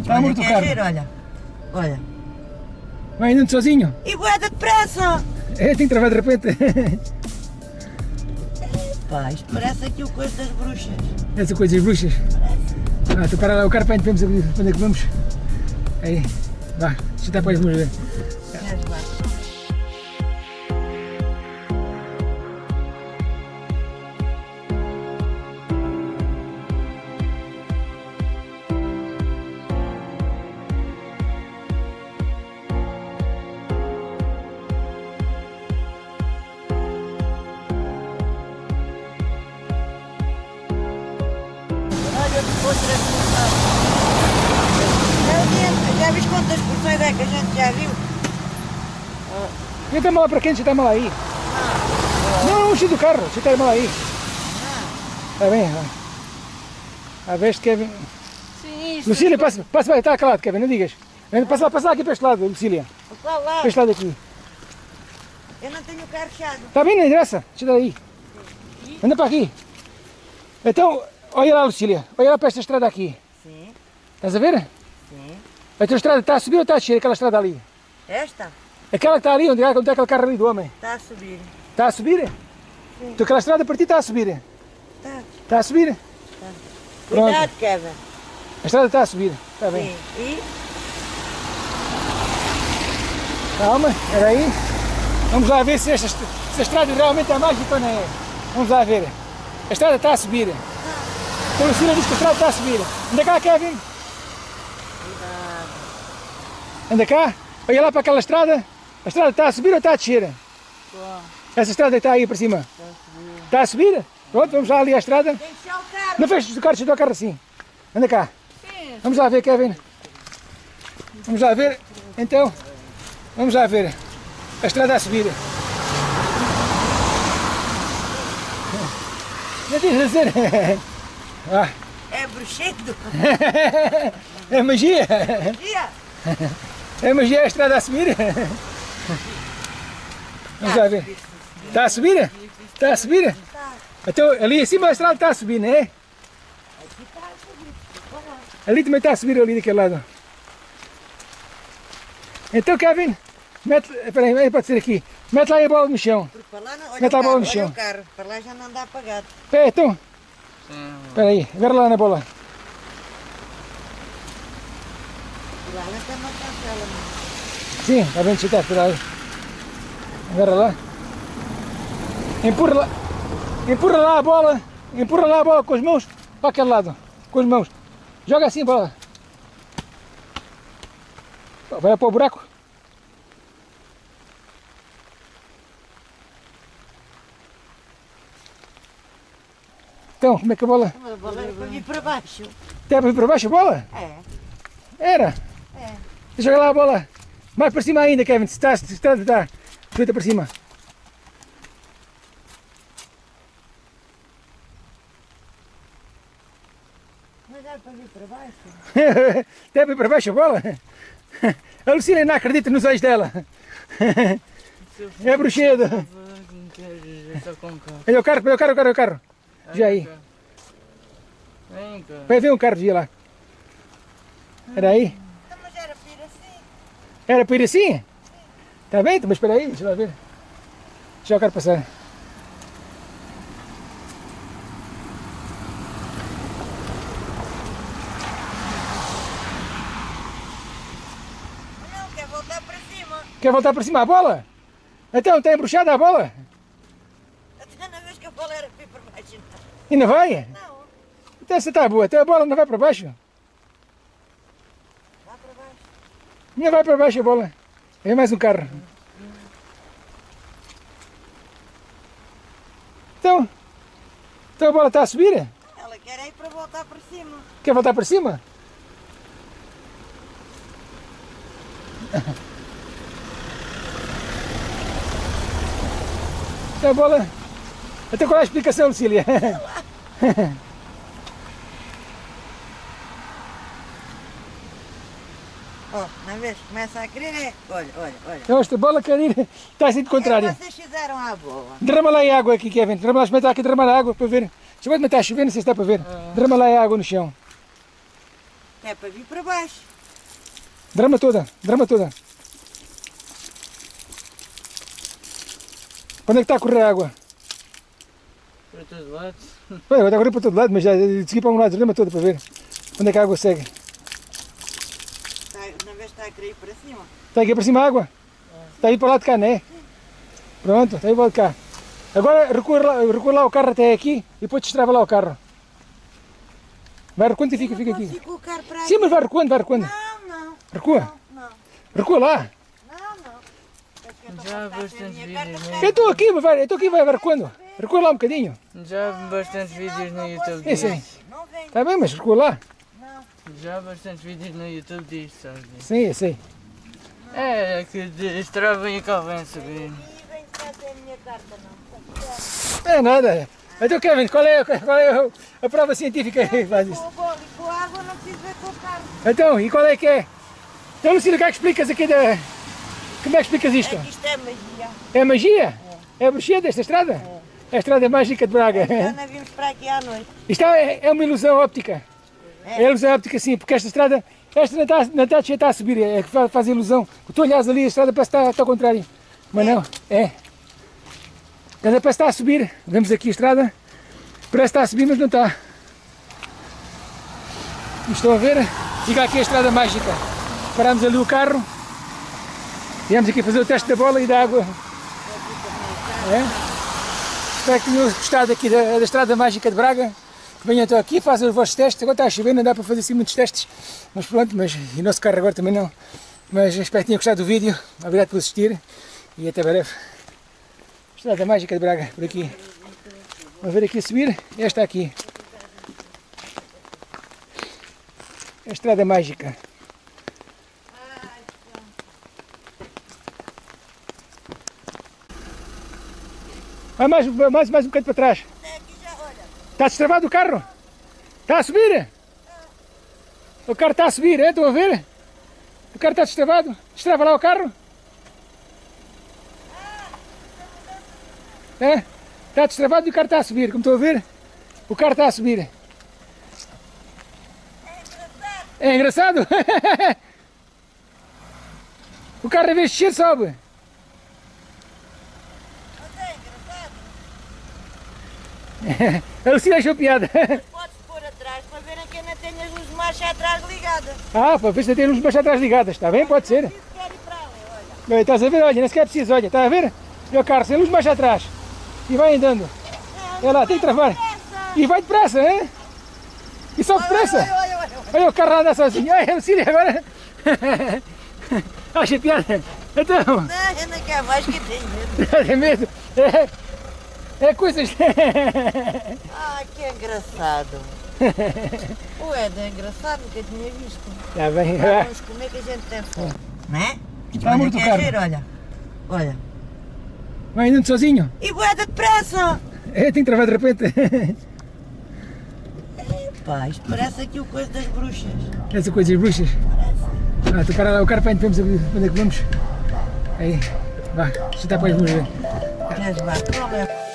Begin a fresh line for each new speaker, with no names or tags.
Está a morto o
que
carro.
é giro, olha. Olha.
Vai andando sozinho.
E boa depressa!
É, tem que travar de repente.
Pá, isto parece aqui o coisa das bruxas.
Essa coisa das bruxas. Ah, tu para lá o carro para onde vamos. Para onde é que vamos? Aí. Vá, deixa eu estar para as mãos Vem mal lá para quem? Você está mal aí. Não, enche do carro. Está mal aí. Está bem. ó. A ver se Kevin.
Sim.
Lucília, passa, passa está calado, Kevin, não digas. Passa lá, passa lá aqui para este lado, Lucília.
Lá, lá.
Para este lado aqui.
Eu não tenho o carro fechado.
Está bem, não interessa. Deixa eu dar aí. Anda para aqui. Então, olha lá, Lucília. Olha lá para esta estrada aqui.
Sim,
Estás a ver?
sim.
A tua estrada está a subir ou está a descer? Aquela estrada ali.
Esta
Aquela que está ali, onde, onde está aquele carro ali do homem.
está a subir.
Está a subir?
Sim.
Então aquela estrada para ti está a subir.
Está.
Está a subir? Pronto.
Cuidado, Kevin.
A estrada está a subir. Está bem.
Sim. E
Calma, espera aí. Vamos lá ver se esta, est- se a estrada realmente é mágica ou não é. Vamos lá ver. A estrada está a subir. Então a Lucília diz que a estrada está a subir. Anda cá, Kevin. Anda cá. Olha lá para aquela estrada. A estrada está a subir ou está a descer? Essa estrada está aí para cima. Está a subir? Pronto, vamos lá ali à estrada.
o carro.
Não feches o carro, deixa o carro assim. Anda cá. Vamos lá ver, Kevin. Vamos lá ver. Então, vamos lá ver. A estrada a subir. Não tens a dizer. Ah,
É bruxedo.
é magia.
Dia.
É magia a estrada a subir. Vamos lá ver. Está a subir? Está a subir? Então, ali em cima a estrada está a subir, não é? Ali também está a subir ali daquele lado. Então, Kevin, mete, espera aí, pode ser aqui. Mete lá a bola no chão.
Lá não.
Mete
o
a bola no chão.
olha. Para lá já não anda apagado.
Espera então. Espera aí, agarra lá na bola.
Lá não tem uma cancela. não.
Sim, está bem, está, espera aí. Agarra lá. Empurra lá. Empurra lá a bola. Empurra lá a bola com as mãos para aquele lado. Com as mãos. Joga assim a bola. Vai para o buraco. Então, como é que a bola...
A bola é para vir para baixo.
Até para vir para baixo a bola?
É.
Era.
É.
Joga lá a bola. Mais para cima ainda, Kevin. Se está, se está, está. Feita para cima.
Mas é para vir para baixo.
Deve ir para baixo a bola? A Lucina não acredita nos olhos dela. É bruxedo. Olha o carro, olha o carro, olha o carro. Já aí.
Vem.
Vai ver um carro de lá. Era aí?
Então, era para ir assim.
Está bem, então, mas espera aí, deixa lá ver. Deixa o carro passar.
Não, quer voltar para cima.
Quer voltar para cima a bola? Então, está embruxada a bola?
Até na vez que a bola era para para baixo.
E não vai?
Não,
Então essa está boa, então a bola não vai para baixo?
vá para baixo.
Não vai para baixo a bola. É mais um carro. Então, então a bola está a subir?
Ela quer é ir para voltar para cima.
Quer voltar para cima? Então a bola... Até qual é a explicação, Lucília?
Ó, na vez que começa a querer é... Olha, olha, olha.
Então esta bola quer ir... Está assim de
O que é
contrário.
vocês fizeram à bola?
Derrama lá aí água aqui, Kevin. Derrama lá, experimenta aqui, derrama lá água para ver. Chegou de meter a chover, não sei se está para ver. Derrama lá aí água no chão.
É para vir para baixo.
Drama toda, drama toda. Quando é que está a correr a água?
Para todos lados.
Bem, agora está a correr para todo lado, mas já de seguir para um lado, drama toda para ver onde é que a água segue.
Está, na vez está a querer ir para cima.
Está aqui para cima a água? Está aí para o lado de cá, não é? Pronto, está aí para o lado de cá. Agora recua lá, recua lá o carro até aqui e depois destrava lá o carro. Vai recuando e fica, fica
não
aqui.
para
Sim,
aqui.
mas vai recuando, vai recuando.
Não, não.
Recua,
Não,
recua lá.
não, não. É que eu estou
Já
a
há bastantes
a
vídeos no
para
Eu estou aqui, mas vai, eu estou aqui, vai, vai recuando. Recua lá um bocadinho.
Já há bastantes vídeos no YouTube
Sim, sim.
Não
Está bem, mas recua lá.
Já há bastantes vídeos no YouTube disso, sabes?
Sim, eu sei.
É, que destravem e cá vem subir.
E carta, não.
É nada. Então, Kevin, qual é, qual é a prova científica que faz isso?
Com a bola e com a água não precisa ver com o carro.
Então, e qual é que é? Então, Lucília, como é que explicas aqui da... Como é que explicas isto?
É que isto é magia.
É magia? É a bruxia desta estrada? É a estrada mágica de Braga.
Já não vimos para aqui à noite.
Isto é, é uma ilusão óptica. É ilusão óptica sim, porque esta estrada, esta não está, não está, está a subir, é que faz, faz ilusão. Tu olhas ali, a estrada parece que está, está ao contrário. Mas não, é. Ela parece que está a subir. Vemos aqui a estrada. Parece que está a subir, mas não está. Estão a ver? Fica aqui a estrada mágica. Paramos ali o carro. Viemos aqui fazer o teste da bola e da água. É? Espero que tenham gostado aqui da, da Estrada Mágica de Braga. Venham então aqui, façam os vossos testes. Agora está a chover, não dá para fazer assim muitos testes. Mas pronto, mas e o nosso carro agora também não. Mas espero que tenham gostado do vídeo. Obrigado por assistir e até breve. Estrada Mágica de Braga, por aqui. Vamos ver aqui a subir. Esta aqui. A Estrada Mágica. Vai mais, mais, mais um bocadinho para trás. Está destravado o carro? Está a subir? O carro está a subir, é? Estão a ver? O carro está destravado. Destrava lá o carro. É? Está destravado e o carro está a subir, como estão a ver? O carro está a subir. É engraçado? o carro, em vez de sobe.
Mas é
A Lucia achou piada.
Podes pôr atrás para verem que ainda tem as luzes de marcha atrás ligadas.
Ah, para ver se tem luzes baixas atrás ligadas, está bem? Pode ser.
Olha,
estás a ver? Olha, nem sequer é preciso, olha, está a ver? O carro sem luz mais atrás. E vai andando. Olha lá, tem que travar. E vai depressa, hein? E só depressa.
Olha, olha, olha.
Olha o carro a andar sozinho. Olha, o Cília agora. Acha piada? Então,
Não, ainda quer mais que tem medo.
tem medo? É, é coisas.
Ah, que engraçado. O Ed é engraçado, nunca tinha visto.
Está bem.
Vamos comer que a gente tem fome. Não é?
Está muito caro.
olha. Olha.
Vai andando sozinho.
E boeda depressa!
É, tem que travar de repente.
Pá, isto parece aqui o coisa das bruxas.
Essa coisa das bruxas. Ah, tu para lá o carro para onde vamos onde é que vamos. Aí, vá, se está para as vamos ver.
Queres é?